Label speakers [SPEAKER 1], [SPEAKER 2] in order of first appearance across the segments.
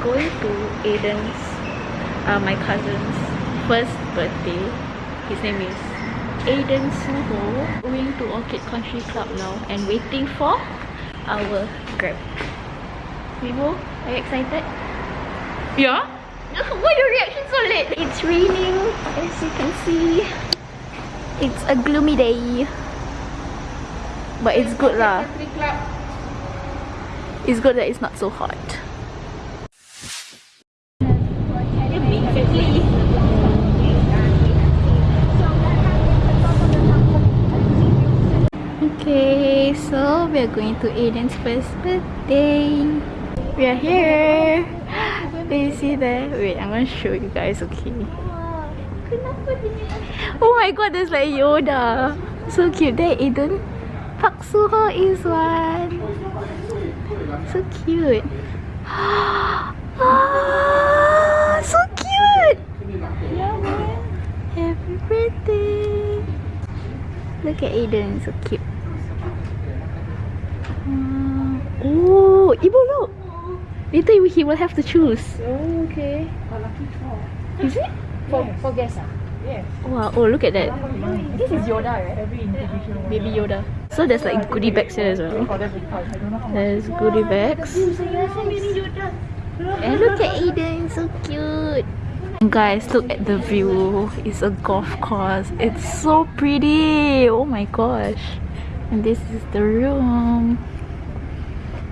[SPEAKER 1] going to Aiden's, uh, my cousin's first birthday. His name is Aiden Suho. Going to Orchid Country Club now and waiting for our Grab. Vivo, are you excited? Yeah? Why your reaction so late? It's raining as you can see. It's a gloomy day. But it's good lah. It's good that it's not so hot. Okay, so we are going to Aiden's first birthday. We are here. Do you see that? Wait, I'm gonna show you guys, okay? Oh my god, that's like Yoda. So cute. There, Aiden. Park Suho is one. So cute. Ah, so cute. Happy birthday. Look at Aiden, so cute. Mm. Oh, Ibu, look. Later he will have to choose.
[SPEAKER 2] Oh, okay.
[SPEAKER 1] Is it?
[SPEAKER 2] For, for guests ah? Yes.
[SPEAKER 1] Wow, oh look at that.
[SPEAKER 2] This is Yoda, right? Every individual.
[SPEAKER 1] Baby Yoda. So there's like goodie bags here as well. There's goodie bags. And look at Aiden, so cute. Guys, look at the view. It's a golf course. It's so pretty. Oh my gosh. And this is the room.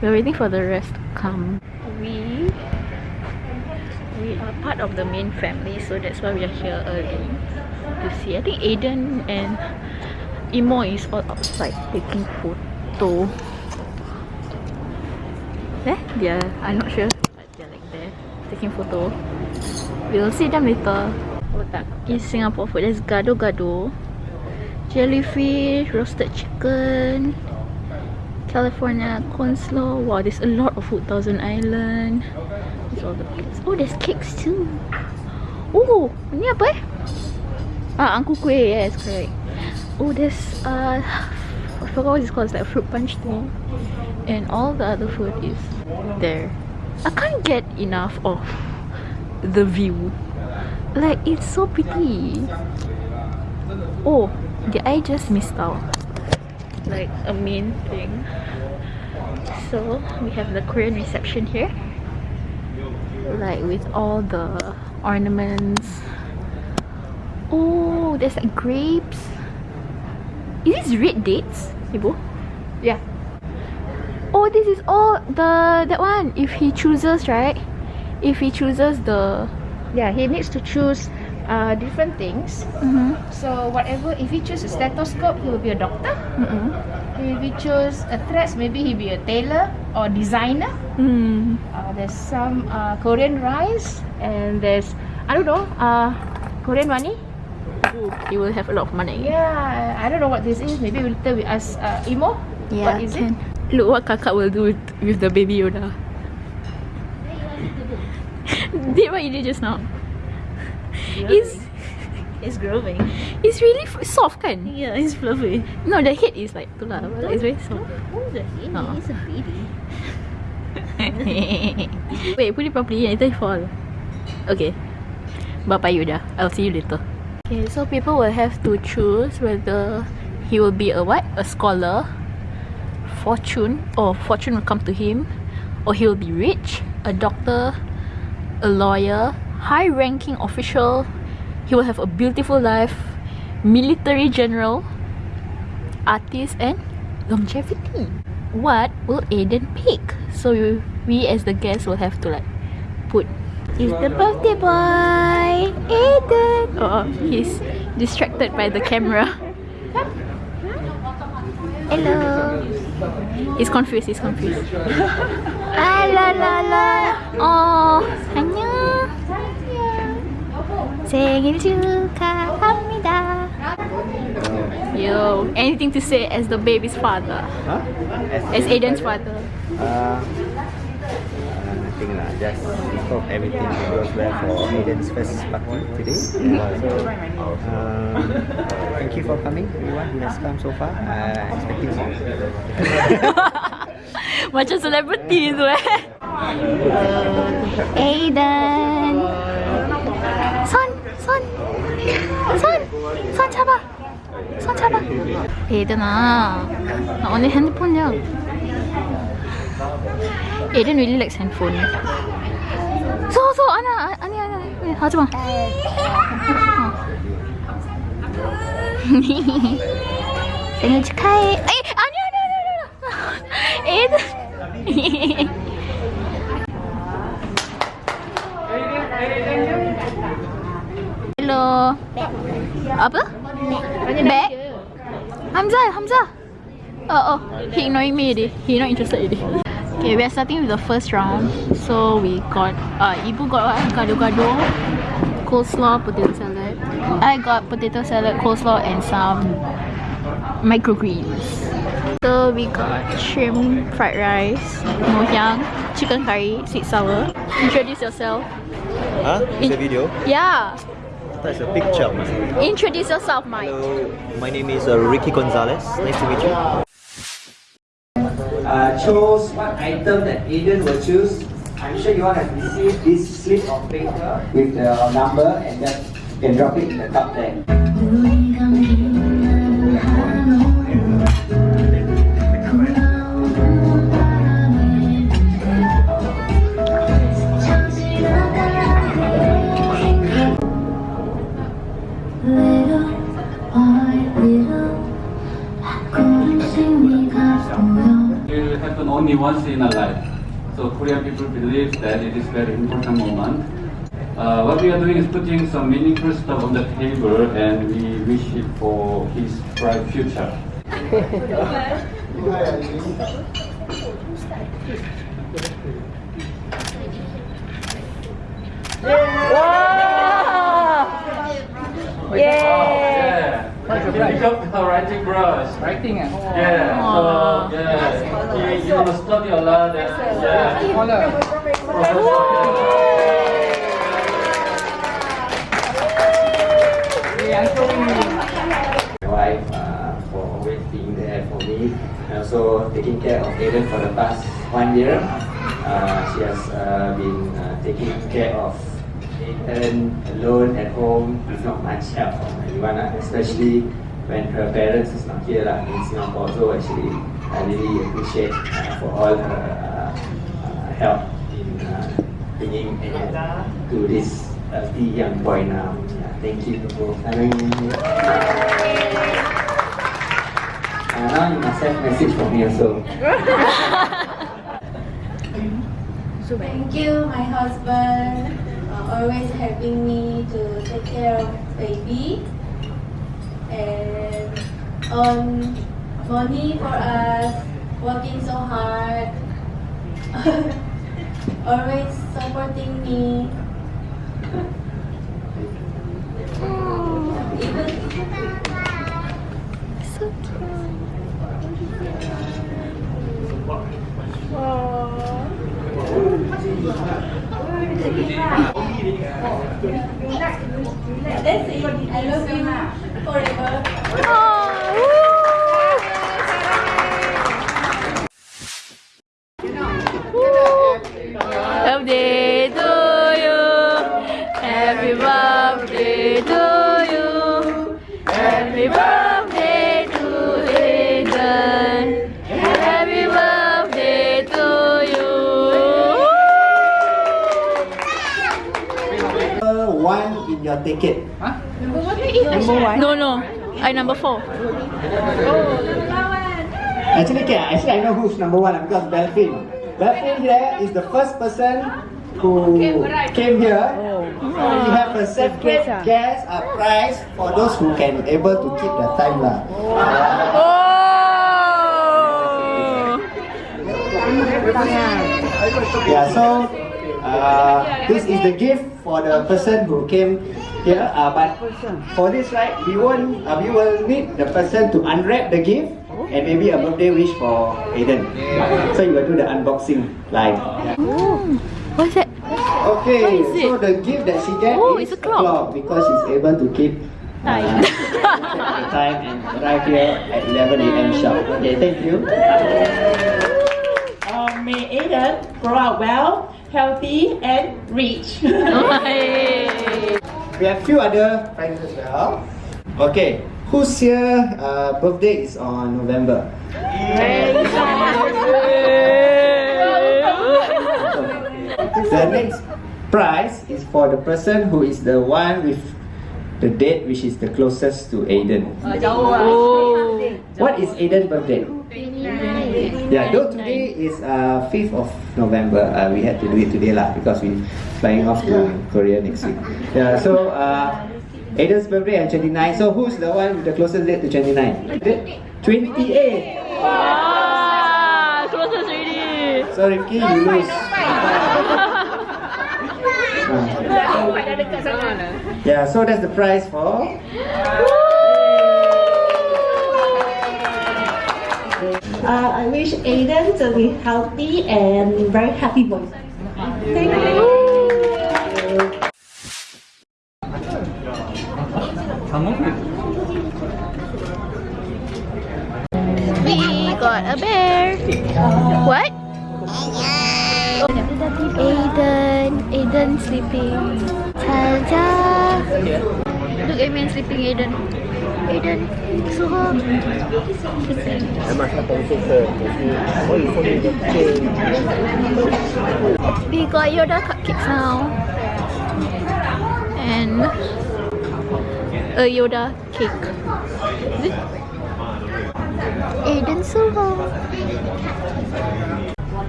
[SPEAKER 1] We're waiting for the rest to come. Part of the main family, so that's why we are here early to see. I think Aiden and Imo is all outside taking photo. Eh? Yeah, I'm not sure, but they're like there taking photo. We'll see them later. Oh in Singapore food, there's gado-gado, jellyfish, roasted chicken, California coleslaw. Wow, there's a lot of food. Thousand Island. All the. Oh, there's cakes too. Oh, ni apa eh? Ah, angku kueh. Yes, correct. Oh, there's uh, I forgot what it's called. It's like fruit punch thing. And all the other food is there. I can't get enough of the view. Like, it's so pretty. Oh, did I just missed out? Like, a main thing. So, we have the Korean reception here. Like, with all the ornaments. Oh, there's like grapes. Is this red dates, Ibu?
[SPEAKER 2] Yeah.
[SPEAKER 1] Oh, this is all the that one. If he chooses, right? If he chooses the
[SPEAKER 2] Yeah, he needs to choose uh, different things.
[SPEAKER 1] mm-hmm.
[SPEAKER 2] So whatever, if he chooses a stethoscope, he will be a doctor.
[SPEAKER 1] Mm-mm.
[SPEAKER 2] If he choose a dress maybe he'll be a tailor or designer.
[SPEAKER 1] Mm.
[SPEAKER 2] There's some uh, Korean rice and there's I don't know uh, Korean money.
[SPEAKER 1] Ooh, he will have a lot of money.
[SPEAKER 2] Yeah, I don't know what this is. Maybe later we ask uh, Imo.
[SPEAKER 1] Yeah,
[SPEAKER 2] what is
[SPEAKER 1] can.
[SPEAKER 2] it?
[SPEAKER 1] Look what kakak will do with, with the baby Yoda. did what you did just now. It's
[SPEAKER 2] It's growing.
[SPEAKER 1] it's really f- soft kan?
[SPEAKER 2] Yeah, it's fluffy.
[SPEAKER 1] No, the head is like tu lah. but It's very soft.
[SPEAKER 2] Oh, the head
[SPEAKER 1] Oh.
[SPEAKER 2] is a baby.
[SPEAKER 1] Wait, put it properly later it fall. Okay. Bye bye Yoda. I'll see you later. Okay, so people will have to choose whether he will be a what? A scholar, fortune, or fortune will come to him, or he will be rich, a doctor, a lawyer, high ranking official, he will have a beautiful life, military general, artist, and longevity. What will Aiden pick? So we, we as the guests will have to like put is the birthday boy Aiden. Oh, he's distracted by the camera. Hello. He's confused. He's confused. ah la la la. Oh, annyeong. 생일 축하합니다. Yo, anything to say as the baby's father?
[SPEAKER 3] Huh?
[SPEAKER 1] As Aiden's father?
[SPEAKER 3] Uh, uh, nothing lah. Just hope everything goes well for Aiden's first party today. So, um, thank you for coming, everyone who has come so far. Uh, expecting more.
[SPEAKER 1] Macam celebrity tu eh. Aiden. Son, son. Son. Son 잡아. 손 잡아. 나 오늘 핸드폰 이야. Aiden really likes handphone. 서, 서, 아니야, 아니야, 아니야. 하지 마. 생일 축하해. 에이, 아니야, 아니야, 아니야, 아니야. 에이든. Hello. Apa? Bag? Hamzah, Hamzah. Oh, oh. He ignoring me already. He not interested already. Okay, we are starting with the first round. So we got, uh, Ibu got what? Gado-gado, coleslaw, potato salad. I got potato salad, coleslaw, and some microgreens. So we got shrimp fried rice, ngoh hiang, chicken curry, sweet sour. Introduce yourself.
[SPEAKER 3] Huh?
[SPEAKER 1] Is the
[SPEAKER 3] video?
[SPEAKER 1] Yeah.
[SPEAKER 3] That's a picture.
[SPEAKER 1] Introduce yourself, Mike.
[SPEAKER 3] Hello, my name is uh, Ricky Gonzalez. Nice to meet you. Uh, chose what item that Aiden will choose. I'm sure you all have received this slip of paper with the number and just can drop it in the cup there.
[SPEAKER 4] Only once in a life. So Korean people believe that it is very important moment. Uh, what we are doing is putting some meaningful stuff on the table and we wish it for his bright future. He pick up the writing brush.
[SPEAKER 2] Writing eh?
[SPEAKER 4] Yeah. So yeah, he, he will study a lot. And, yeah.
[SPEAKER 3] my wife uh, for always being there for me and also taking care of Aiden for the past one year. Uh, she has uh, been uh, taking care of Aiden alone at home with not much help from anyone, uh, especially when her parents is not here uh, in Singapore. So actually, I really appreciate uh, for all her uh, uh, help in uh, bringing to this healthy young boy now. Thank you for me. Uh, now you must have message for me also.
[SPEAKER 5] Thank you my husband uh, always helping me to take care of baby and um, on money for us working so hard always supporting me even
[SPEAKER 1] So cute.
[SPEAKER 5] That's it. I love you forever.
[SPEAKER 1] Birthday to you. Happy birthday to you. Happy birthday to Aiden. Happy birthday to you.
[SPEAKER 3] One in your ticket.
[SPEAKER 1] Number one? No, no. I number four.
[SPEAKER 3] Actually, okay, actually I know who's number one because Belfin. Belfin here is the first person who came here. So we have a separate guest a prize for those who can able to keep the time lah.
[SPEAKER 1] Oh!
[SPEAKER 3] Yeah, so uh, this is the gift for the person who came here. Uh, but for this, right, we won't, uh, we will need the person to unwrap the gift and maybe a birthday wish for Aiden. So you will do the unboxing live.
[SPEAKER 1] What's that?
[SPEAKER 3] Okay,
[SPEAKER 1] What is it?
[SPEAKER 3] so the gift that she get
[SPEAKER 1] Oh,
[SPEAKER 3] is
[SPEAKER 1] it's a clock.
[SPEAKER 3] because she's able to keep uh,
[SPEAKER 1] Time.
[SPEAKER 3] time and arrive here at 11 a.m. sharp. Okay, thank you.
[SPEAKER 6] Uh, may Aiden grow up well, healthy, and rich.
[SPEAKER 3] We have few other prizes as well. Okay, who's here? Uh, birthday is on November. The next prize is for the person who is the one with the date which is the closest to Aiden. What is Aiden's birthday? Yeah, though today is uh, 5th of November, uh, we had to do it today lah because we flying off to Korea next week. Yeah, so uh, Aiden's birthday on 29. So who's the one with the closest date to 29? The- 28.
[SPEAKER 1] Ah, closest already.
[SPEAKER 3] So Rifki, you lose. Ah. yeah, so that's the prize for.
[SPEAKER 6] Uh, I wish Aiden to be healthy and very happy boy. Thank you.
[SPEAKER 1] We got a bear. What? Aiden. Aiden sleeping. Saja. Look at me sleeping, Aiden. Suho. Sleeping. We got Yoda cupcakes now. And a Yoda cake. Aiden Suho.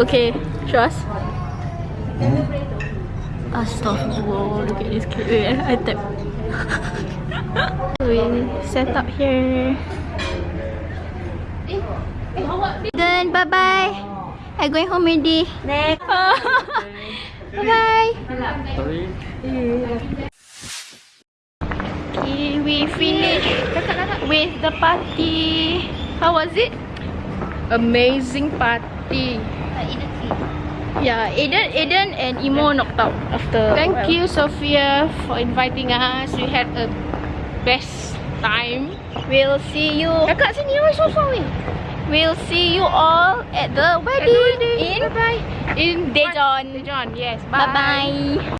[SPEAKER 1] Okay, trust. Astaghfirullah, look at this cake. Wait, I tap. We set up here. Then bye bye. I going home already. Next. bye bye. Okay, we finished with the party. How was it?
[SPEAKER 2] Amazing party.
[SPEAKER 1] Yeah, Aiden, Aiden and Imo knocked out after.
[SPEAKER 2] Thank you, Sophia, for inviting us. We had a best time.
[SPEAKER 1] We'll see you.
[SPEAKER 2] Kakak sini, why so far away?
[SPEAKER 1] We'll see you all at the wedding, in
[SPEAKER 2] Bye-bye. In
[SPEAKER 1] Daejeon.
[SPEAKER 2] Daejeon, yes.
[SPEAKER 1] Bye bye.